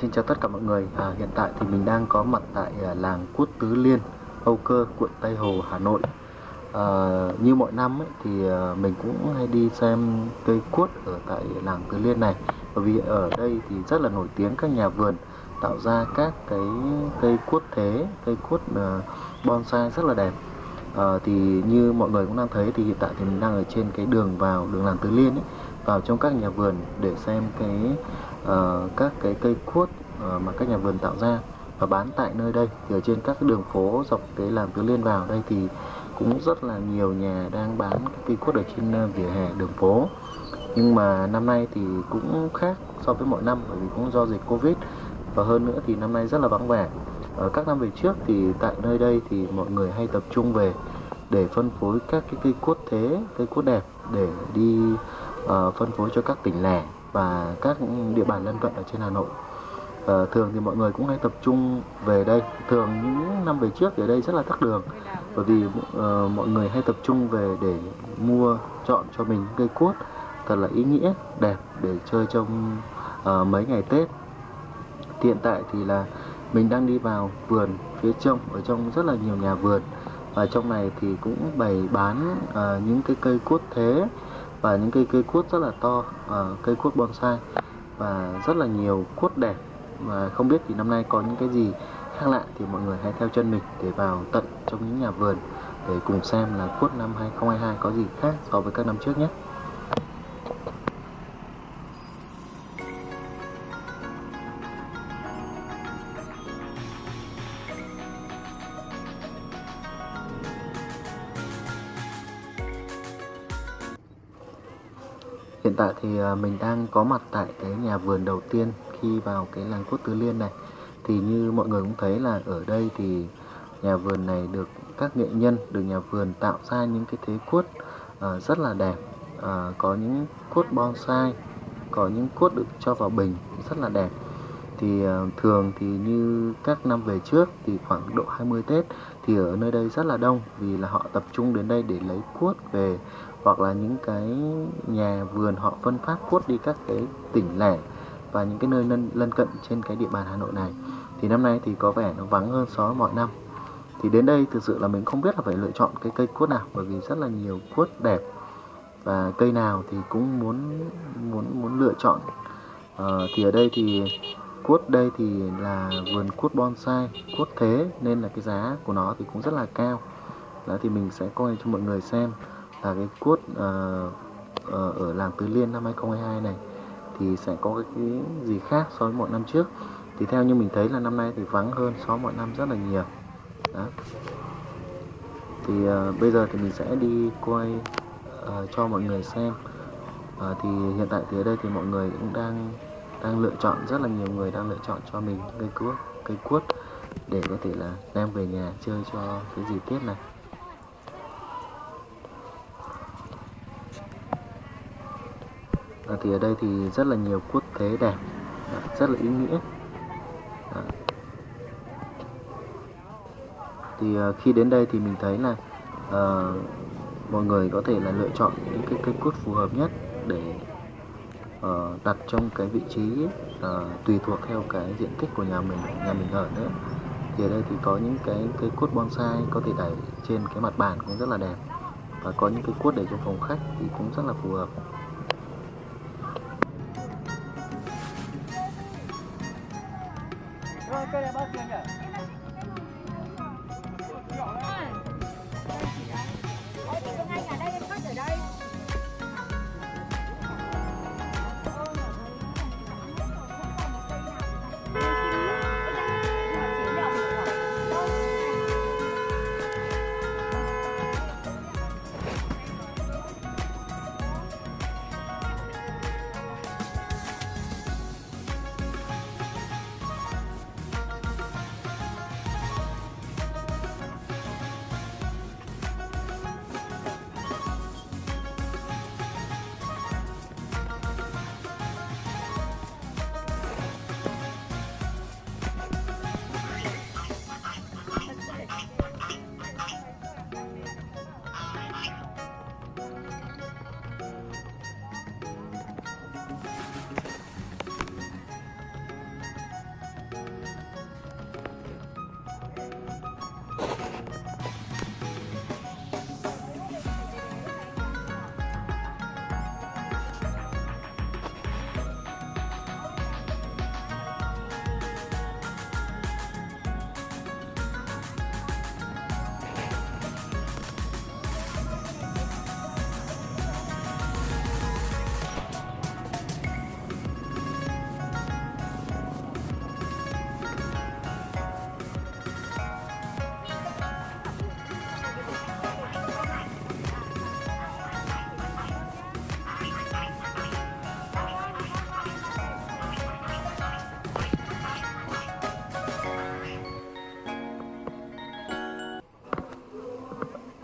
Xin chào tất cả mọi người. À, hiện tại thì mình đang có mặt tại à, làng Quất Tứ Liên, Âu Cơ, quận Tây Hồ, Hà Nội. À, như mọi năm ấy, thì à, mình cũng hay đi xem cây quất ở tại làng Tứ Liên này. Bởi vì ở đây thì rất là nổi tiếng các nhà vườn tạo ra các cái cây quất thế, cây quất à, bonsai rất là đẹp. À, thì như mọi người cũng đang thấy thì hiện tại thì mình đang ở trên cái đường vào đường làng Tứ Liên ấy, vào trong các nhà vườn để xem cái uh, các cái cây cuốt uh, ờ, mà các nhà vườn tạo ra và bán tại nơi đây. Thì ở trên các cái đường phố dọc cái làng Tứ Liên vào đây thì cũng rất là nhiều nhà đang bán cái cây cuốt ở trên uh, vỉa hè đường phố. Nhưng mà năm nay thì cũng khác so với mọi năm bởi vì cũng do dịch Covid. Và hơn nữa thì năm nay rất là vắng vẻ. Ở các năm về trước thì tại nơi đây thì mọi người hay tập trung về để phân phối các cái cây cuốt thế cây cuốt đẹp để đi Ờ, phân phối cho các tỉnh lẻ và các địa bàn lân cận ở trên Hà Nội. Uh, thường thì mọi người cũng hay tập trung về đây. Thường những năm về trước thì ở đây rất là tắc đường bởi vì uh, mọi người hay tập trung về để mua chọn cho mình cây cuốt thật là ý nghĩa, đẹp để chơi trong uh, mấy ngày Tết. Hiện tại thì là mình đang đi vào vườn phía trong ở trong rất là nhiều nhà vườn và trong này thì cũng bày bán uh, những cái cây cuốt thế và những cây cây cuốt rất là to à, cây cuốt bonsai và rất là nhiều cuốt đẹp. Và không biết thì năm nay có những cái gì khác lạ thì mọi người hãy theo chân mình để vào tận trong những nhà vườn để cùng xem là cuốt năm 2022 có gì khác so với các năm trước nhé. Tại thì à, mình đang có mặt tại cái nhà vườn đầu tiên khi vào cái làng Cốt Tứ Liên này. Thì như mọi người cũng thấy là ở đây thì nhà vườn này được các nghệ nhân, được nhà vườn tạo ra những cái thế cuốt uh, à, rất là đẹp. Uh, Có những cuốt bonsai, có những cuốt được cho vào bình rất là đẹp. Thì uh, thường thì như các năm về trước thì khoảng độ 20 Tết thì ở nơi đây rất là đông vì là họ tập trung đến đây để lấy cuốt về hoặc là những cái nhà vườn họ phân phát cuốt đi các cái tỉnh lẻ và những cái nơi lân, lân cận trên cái địa bàn Hà Nội này thì năm nay thì có vẻ nó vắng hơn so với mọi năm. Thì đến đây thực sự là mình không biết là phải lựa chọn cái cây cuốt nào bởi vì rất là nhiều cuốt đẹp và cây nào thì cũng muốn muốn muốn lựa chọn. À, thì ở đây thì cuốt đây thì là vườn cuốt bonsai cuốt thế nên là cái giá của nó thì cũng rất là cao. Đó thì mình sẽ coi cho mọi người xem là cái cuốt uh, ờ, uh, ờ, ở làng Tứ Liên năm 2022 này thì sẽ có cái, cái gì khác so với mọi năm trước. Thì theo như mình thấy là năm nay thì vắng hơn so với mọi năm rất là nhiều. Đó. Thì uh, bây giờ thì mình sẽ đi quay uh, cho mọi người xem. Uh, thì hiện tại thì ở đây thì mọi người cũng đang đang lựa chọn rất là nhiều người đang lựa chọn cho mình cây cuốt cây cuốt để có thể là đem về nhà chơi cho cái dịp Tết này. Thì ở đây thì rất là nhiều quốc tế đẹp à, rất là ý nghĩa. À. Thì uh, khi đến đây thì mình thấy là uh, mọi người có thể là lựa chọn những cái cây cút phù hợp nhất để uh, đặt trong cái vị trí uh, tùy thuộc theo cái diện tích của nhà mình nhà mình ở nữa. Thì ở đây thì có những cái cây cút bonsai có thể đẩy trên cái mặt bàn cũng rất là đẹp và có những cái cốt để trong phòng khách thì cũng rất là phù hợp.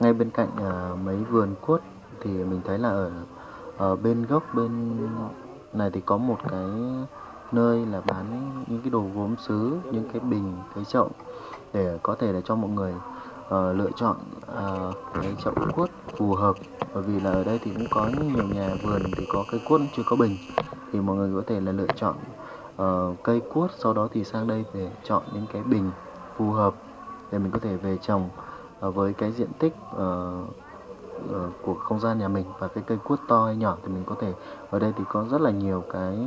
Ngay bên cạnh uh, mấy vườn quất thì mình thấy là ở, ở bên gốc bên này thì có một cái nơi là bán những cái đồ gốm sứ những cái bình cái chậu để có thể là cho mọi người uh, lựa chọn uh, cái chậu quất phù hợp. Bởi vì là ở đây thì cũng có nhiều nhà vườn thì có cây quất chưa có bình thì mọi người có thể là lựa chọn uh, cây quất sau đó thì sang đây để chọn những cái bình phù hợp để mình có thể về trồng. uh, Ờ, với cái diện tích uh, uh, của không gian nhà mình và cái cây quất to hay nhỏ thì mình có thể ở đây thì có rất là nhiều cái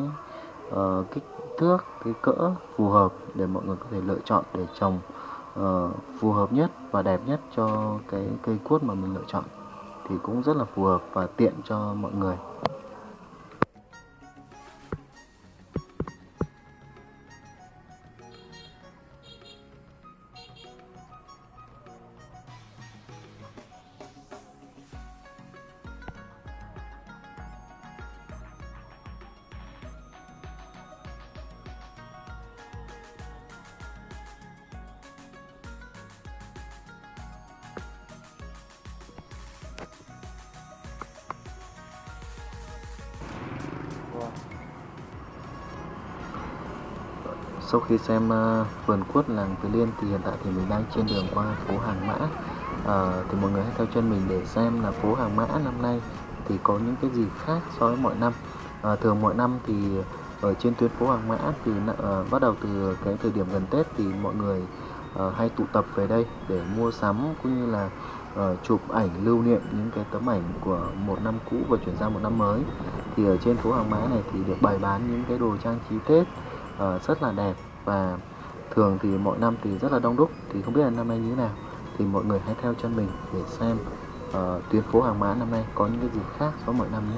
uh, kích thước cái cỡ phù hợp để mọi người có thể lựa chọn để trồng uh, phù hợp nhất và đẹp nhất cho cái cây quất mà mình lựa chọn thì cũng rất là phù hợp và tiện cho mọi người. Sau khi xem uh, vườn quất làng Từ Liên thì hiện tại thì mình đang trên đường qua phố Hàng Mã. Uh, thì mọi người hãy theo chân mình để xem là phố Hàng Mã năm nay thì có những cái gì khác so với mọi năm. Uh, thường mọi năm thì ở trên tuyến phố Hàng Mã thì uh, bắt đầu từ cái thời điểm gần Tết thì mọi người uh, hay tụ tập về đây để mua sắm cũng như là uh, chụp ảnh lưu niệm những cái tấm ảnh của một năm cũ và chuyển sang một năm mới. Thì ở trên phố Hàng Mã này thì được bày bán những cái đồ trang trí Tết uh, rất là đẹp và thường thì mỗi năm thì rất là đông đúc. Thì không biết là năm nay như thế nào. Thì mọi người hãy theo chân mình để xem uh, tuyến phố hàng mã năm nay có những cái gì khác so với mọi năm nhé.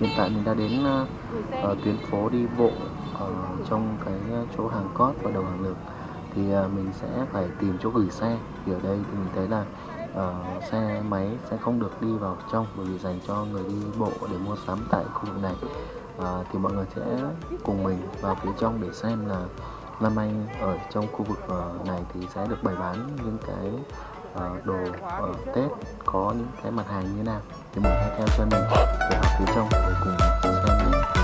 Hiện tại mình đã đến uh, tuyến phố đi bộ ở trong cái ờ, chỗ hàng cót và đầu hàng lược. Thì uh, mình sẽ phải tìm chỗ gửi xe. Thì ở đây thì mình thấy là uh, xe máy sẽ không được đi vào trong bởi vì dành cho người đi bộ để mua sắm tại khu vực này. Uh, thì mọi người sẽ cùng mình vào phía trong để xem là năm nay ở trong khu vực uh, này thì sẽ được bày bán những cái uh, đồ uh, Tết có những cái mặt hàng như thế nào? Thì mình hãy theo chân mình để học phía trong để cùng xem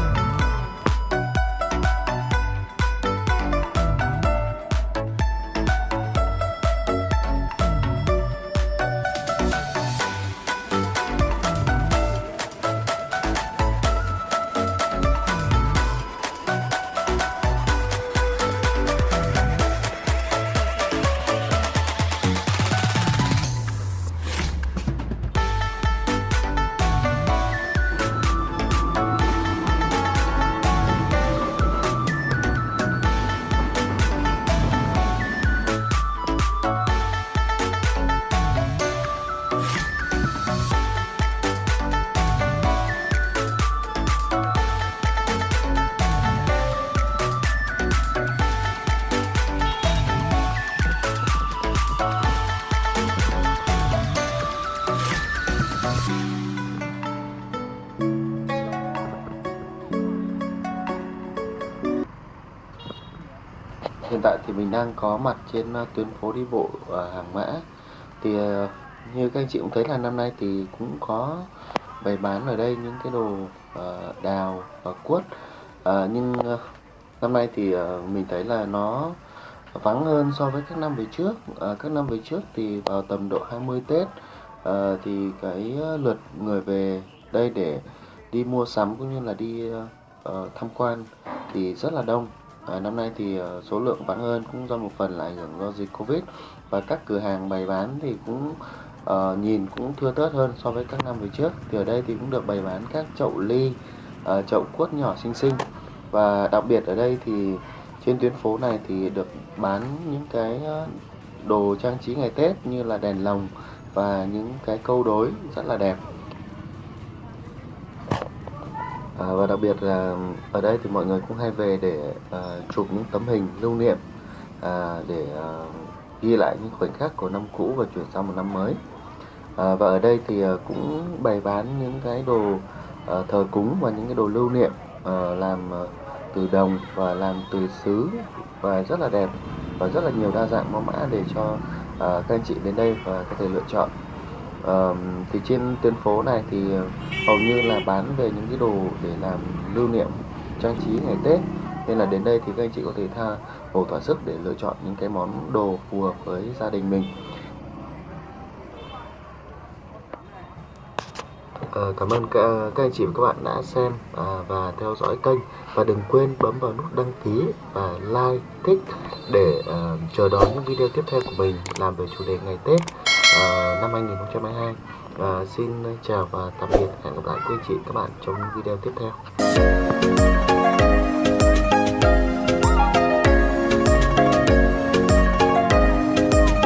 thì mình đang có mặt trên uh, tuyến phố đi bộ ở hàng mã. Thì uh, như các anh chị cũng thấy là năm nay thì cũng có bày bán ở đây những cái đồ đào và quất nhưng năm nay thì mình thấy là nó vắng hơn so với các năm về trước. Ờ, các năm về trước thì vào tầm độ 20 Tết. Ờ, thì cái lượt người về đây để đi mua sắm cũng như là đi uh, tham quan thì rất là đông. À, năm nay thì ờ, số lượng vắng hơn cũng do một phần là ảnh hưởng do dịch Covid và các cửa hàng bày bán thì cũng uh, nhìn cũng thưa thớt hơn so với các năm về trước. Thì ở đây thì cũng được bày bán các chậu ly, uh, chậu quất nhỏ xinh xinh và đặc biệt ở đây thì trên tuyến phố này thì được bán những cái đồ trang trí ngày Tết như là đèn lồng và những cái câu đối rất là đẹp. À, và đặc biệt là ở đây thì mọi người cũng hay về để à, chụp những tấm hình lưu niệm à, để à, ghi lại những khoảnh khắc của năm cũ và chuyển sang một năm mới. À, và ở đây thì à, cũng bày bán những cái đồ à, thờ cúng và những cái đồ lưu niệm à, làm à, từ đồng và làm từ sứ và rất là đẹp và rất là nhiều đa dạng mẫu mã để cho à, các anh chị đến đây và có thể lựa chọn. Thì trên tuyến phố này thì ờ, hầu như là bán về những cái đồ để làm lưu niệm trang trí ngày Tết. Nên là đến đây thì các anh chị có thể tha hồ thỏa sức để lựa chọn những cái món đồ phù hợp với gia đình mình. À, cảm ơn các, các anh chị và các bạn đã xem à, và theo dõi kênh. Và đừng quên bấm vào nút đăng ký và like thích để à, chờ đón những video tiếp theo của mình làm về chủ đề ngày Tết. Ờ, năm 2022 và xin chào và tạm biệt. Hẹn gặp lại quý chị các bạn trong video tiếp theo.